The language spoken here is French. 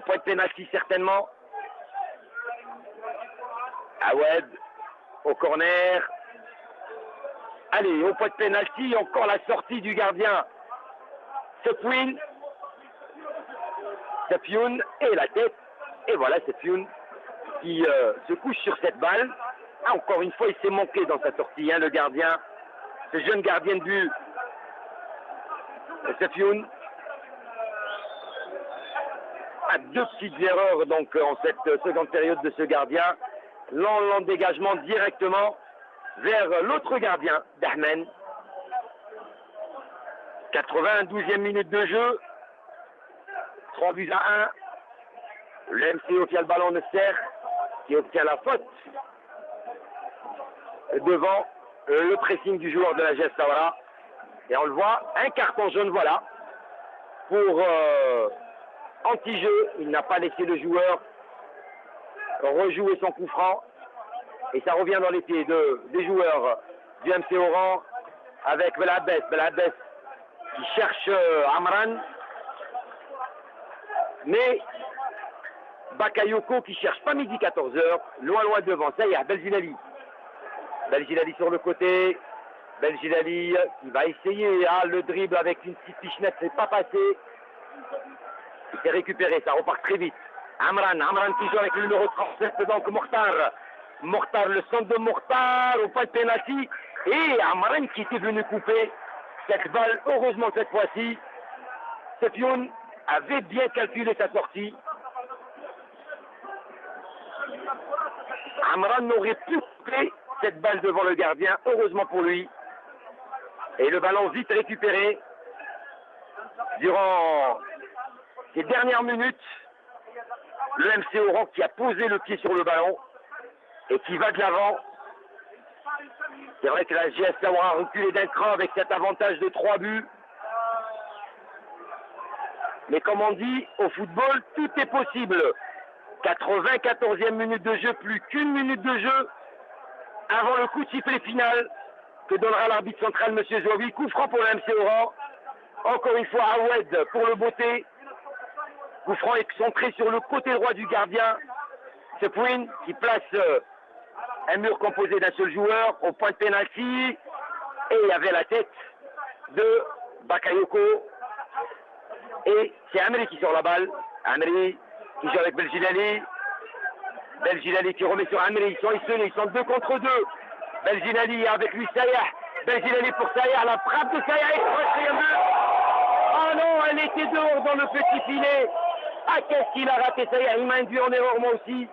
point de pénalty certainement. Awed au corner. Allez, au point de pénalty, encore la sortie du gardien. Sepwin. Sepioun et la tête. Et voilà Sepioun qui euh, se couche sur cette balle. Ah, encore une fois, il s'est manqué dans sa sortie, hein, le gardien. Ce jeune gardien de but. Sepioun deux petites erreurs donc en cette seconde période de ce gardien. Lent dégagement directement vers l'autre gardien d'Ahmen. 92e minute de jeu. 3 buts à 1. Le MCO qui a le ballon de serre, qui obtient la faute devant le pressing du joueur de la GS Sawara. Et on le voit, un carton jaune, voilà, pour euh, anti-jeu. Il n'a pas laissé le joueur rejouer son coup franc. Et ça revient dans les pieds de, des joueurs du MC Oran avec Belabès. Belabès qui cherche euh, Amran. Mais Bakayoko qui cherche pas midi 14h, loin loin devant. Ça y est, Belginali. Belginali sur le côté. Belginali qui va essayer ah, le dribble avec une petite pichenette, c'est pas passé. Il s'est récupéré, ça repart très vite. Amran, Amran qui joue avec le numéro 37, donc Mokhtar. Mokhtar, le centre de Mokhtar au pas de penalty. Et Amran qui était venu couper cette balle, heureusement cette fois-ci. Sepion avait bien calculé sa sortie. Amran n'aurait pu couper cette balle devant le gardien, heureusement pour lui. Et le ballon vite récupéré durant ces dernières minutes. Le MC Oran qui a posé le pied sur le ballon et qui va de l'avant. C'est vrai que la GS aura reculé d'un cran avec cet avantage de trois buts. Mais comme on dit, au football, tout est possible. 94e minute de jeu, plus qu'une minute de jeu avant le coup de sifflet final que donnera l'arbitre central, M. Jovi. Coup franc pour le MC Oran. Encore une fois, Awed pour le beauté. Coup franc excentré sur le côté droit du gardien. Sepouin qui place euh, un mur composé d'un seul joueur au point de pénalty. Et il y avait la tête de Bakayoko. Et c'est Amri qui sort la balle. Amri qui joue avec Belginali. Belginali qui remet sur Amri. Ils sont isolés, ils sont deux contre deux. Belginali avec lui Sayah. Belginali pour Sayah. La frappe de Sayah. Oh non, elle était dehors dans le petit filet. Ah, qu'est-ce qu'il a raté Sayah Il m'a induit en erreur moi aussi.